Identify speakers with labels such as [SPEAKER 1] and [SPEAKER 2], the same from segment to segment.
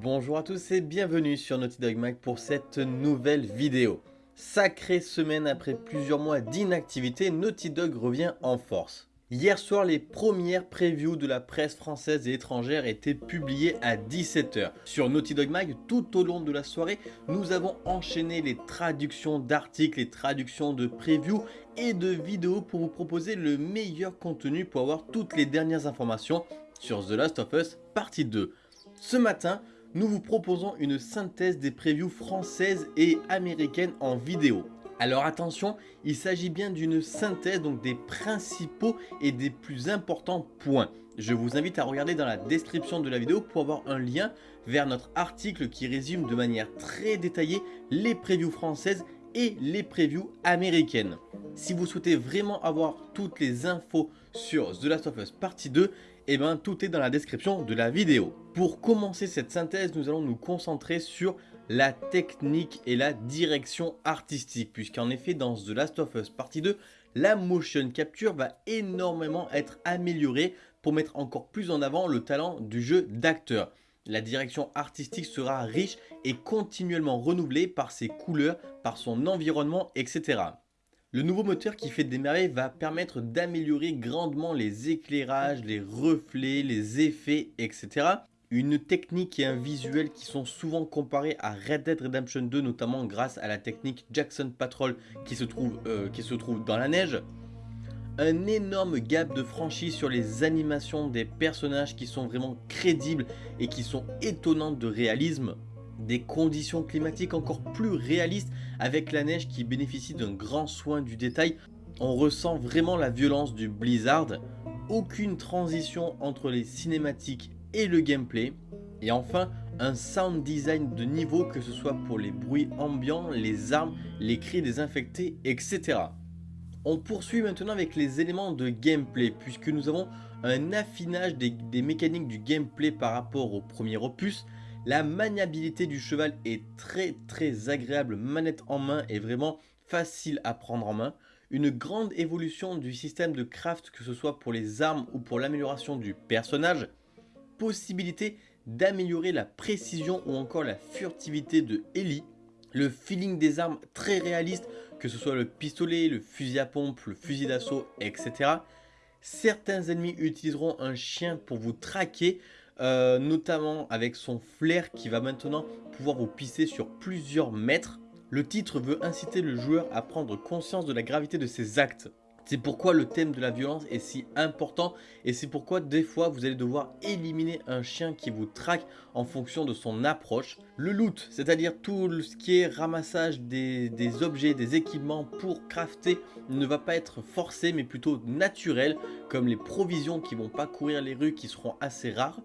[SPEAKER 1] Bonjour à tous et bienvenue sur Naughty Dog Mag pour cette nouvelle vidéo. Sacrée semaine après plusieurs mois d'inactivité, Naughty Dog revient en force. Hier soir, les premières previews de la presse française et étrangère étaient publiées à 17h. Sur Naughty Dog Mag, tout au long de la soirée, nous avons enchaîné les traductions d'articles, les traductions de previews et de vidéos pour vous proposer le meilleur contenu pour avoir toutes les dernières informations sur The Last of Us partie 2. Ce matin, nous vous proposons une synthèse des previews françaises et américaines en vidéo. Alors attention, il s'agit bien d'une synthèse donc des principaux et des plus importants points. Je vous invite à regarder dans la description de la vidéo pour avoir un lien vers notre article qui résume de manière très détaillée les previews françaises et les previews américaines. Si vous souhaitez vraiment avoir toutes les infos sur The Last of Us partie 2, et eh bien tout est dans la description de la vidéo. Pour commencer cette synthèse, nous allons nous concentrer sur la technique et la direction artistique, puisqu'en effet dans The Last of Us partie 2, la motion capture va énormément être améliorée pour mettre encore plus en avant le talent du jeu d'acteur. La direction artistique sera riche et continuellement renouvelée par ses couleurs, par son environnement, etc. Le nouveau moteur qui fait des merveilles va permettre d'améliorer grandement les éclairages, les reflets, les effets, etc. Une technique et un visuel qui sont souvent comparés à Red Dead Redemption 2, notamment grâce à la technique Jackson Patrol qui se trouve, euh, qui se trouve dans la neige. Un énorme gap de franchise sur les animations des personnages qui sont vraiment crédibles et qui sont étonnantes de réalisme des conditions climatiques encore plus réalistes avec la neige qui bénéficie d'un grand soin du détail. On ressent vraiment la violence du blizzard, aucune transition entre les cinématiques et le gameplay. Et enfin, un sound design de niveau que ce soit pour les bruits ambiants, les armes, les cris désinfectés, etc. On poursuit maintenant avec les éléments de gameplay puisque nous avons un affinage des, des mécaniques du gameplay par rapport au premier opus la maniabilité du cheval est très très agréable, manette en main et vraiment facile à prendre en main. Une grande évolution du système de craft que ce soit pour les armes ou pour l'amélioration du personnage. Possibilité d'améliorer la précision ou encore la furtivité de Ellie. Le feeling des armes très réaliste, que ce soit le pistolet, le fusil à pompe, le fusil d'assaut, etc. Certains ennemis utiliseront un chien pour vous traquer, euh, notamment avec son flair qui va maintenant pouvoir vous pisser sur plusieurs mètres. Le titre veut inciter le joueur à prendre conscience de la gravité de ses actes. C'est pourquoi le thème de la violence est si important et c'est pourquoi des fois vous allez devoir éliminer un chien qui vous traque en fonction de son approche. Le loot, c'est-à-dire tout ce qui est ramassage des, des, objets, des équipements pour crafter ne va pas être forcé mais plutôt naturel comme les provisions qui vont pas courir les rues qui seront assez rares.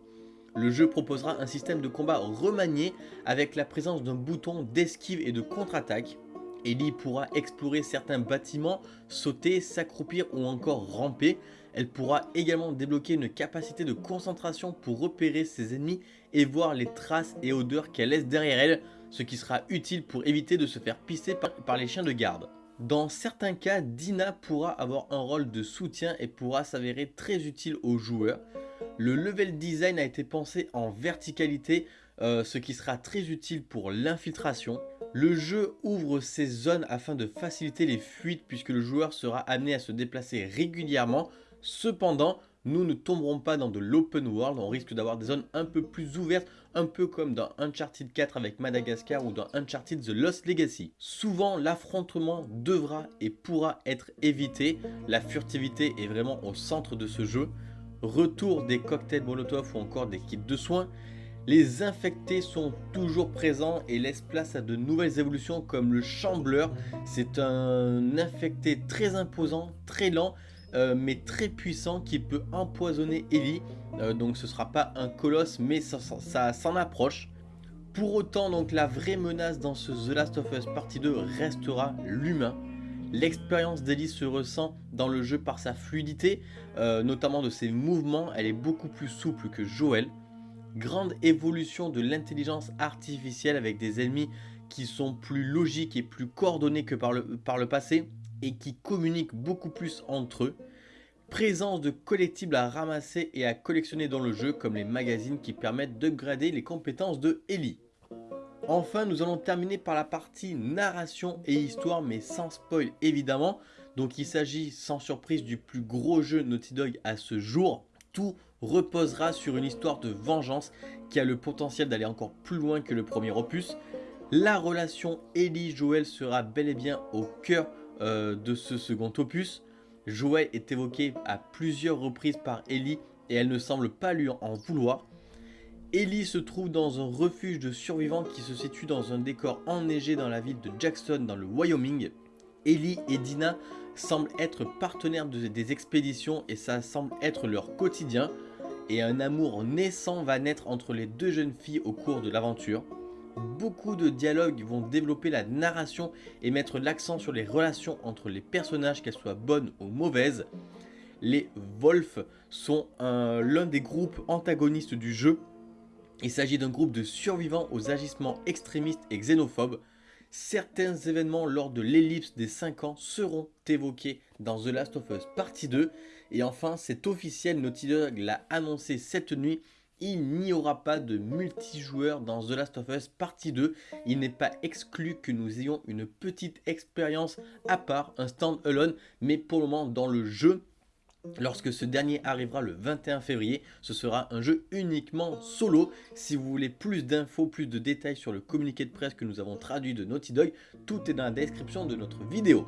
[SPEAKER 1] Le jeu proposera un système de combat remanié avec la présence d'un bouton d'esquive et de contre-attaque. Ellie pourra explorer certains bâtiments, sauter, s'accroupir ou encore ramper. Elle pourra également débloquer une capacité de concentration pour repérer ses ennemis et voir les traces et odeurs qu'elle laisse derrière elle, ce qui sera utile pour éviter de se faire pisser par, les chiens de garde. Dans certains cas, Dina pourra avoir un rôle de soutien et pourra s'avérer très utile aux joueurs. Le level design a été pensé en verticalité, euh, ce qui sera très utile pour l'infiltration. Le jeu ouvre ses zones afin de faciliter les fuites puisque le joueur sera amené à se déplacer régulièrement. Cependant, nous ne tomberons pas dans de l'open world, on risque d'avoir des zones un peu plus ouvertes, un peu comme dans Uncharted 4 avec Madagascar ou dans Uncharted The Lost Legacy. Souvent, l'affrontement devra et pourra être évité, la furtivité est vraiment au centre de ce jeu retour des cocktails Molotov ou encore des kits de soins, les infectés sont toujours présents et laissent place à de nouvelles évolutions comme le chambleur. C'est un infecté très imposant, très lent, euh, mais très puissant qui peut empoisonner Ellie. Euh, donc ce sera pas un colosse, mais ça, ça s'en approche. Pour autant, donc la vraie menace dans ce The Last of Us Partie 2 restera l'humain. L'expérience d'Ellie se ressent dans le jeu par sa fluidité, euh, notamment de ses mouvements, elle est beaucoup plus souple que Joel. Grande évolution de l'intelligence artificielle avec des ennemis qui sont plus logiques et plus coordonnés que par le, par le passé et qui communiquent beaucoup plus entre eux. Présence de collectibles à ramasser et à collectionner dans le jeu comme les magazines qui permettent d'upgrader les compétences de Ellie. Enfin, nous allons terminer par la partie narration et histoire, mais sans spoil évidemment. Donc il s'agit sans surprise du plus gros jeu Naughty Dog à ce jour. Tout reposera sur une histoire de vengeance qui a le potentiel d'aller encore plus loin que le premier opus. La relation Ellie-Joël sera bel et bien au cœur euh, de ce second opus. Joël est évoqué à plusieurs reprises par Ellie et elle ne semble pas lui en vouloir. Ellie se trouve dans un refuge de survivants qui se situe dans un décor enneigé dans la ville de Jackson dans le Wyoming. Ellie et Dina semblent être partenaires des expéditions et ça semble être leur quotidien. Et un amour naissant va naître entre les deux jeunes filles au cours de l'aventure. Beaucoup de dialogues vont développer la narration et mettre l'accent sur les relations entre les personnages, qu'elles soient bonnes ou mauvaises. Les Wolf sont l'un des groupes antagonistes du jeu il s'agit d'un groupe de survivants aux agissements extrémistes et xénophobes. Certains événements lors de l'ellipse des 5 ans seront évoqués dans The Last of Us Partie 2. Et enfin, c'est officiel, Naughty Dog l'a annoncé cette nuit, il n'y aura pas de multijoueur dans The Last of Us Partie 2. Il n'est pas exclu que nous ayons une petite expérience à part, un stand-alone, mais pour le moment dans le jeu, Lorsque ce dernier arrivera le 21 février, ce sera un jeu uniquement solo. Si vous voulez plus d'infos, plus de détails sur le communiqué de presse que nous avons traduit de Naughty Dog, tout est dans la description de notre vidéo.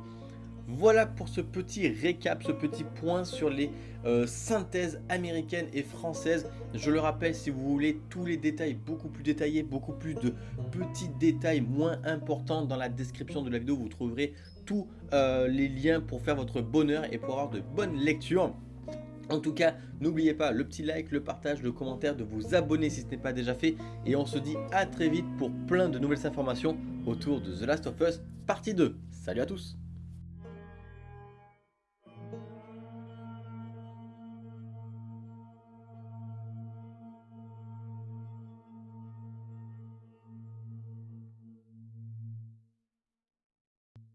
[SPEAKER 1] Voilà pour ce petit récap, ce petit point sur les euh, synthèses américaines et françaises. Je le rappelle, si vous voulez tous les détails beaucoup plus détaillés, beaucoup plus de petits détails moins importants dans la description de la vidéo, vous trouverez tous euh, les liens pour faire votre bonheur et pour avoir de bonnes lectures. En tout cas, n'oubliez pas le petit like, le partage, le commentaire, de vous abonner si ce n'est pas déjà fait. Et on se dit à très vite pour plein de nouvelles informations autour de The Last of Us partie 2. Salut à tous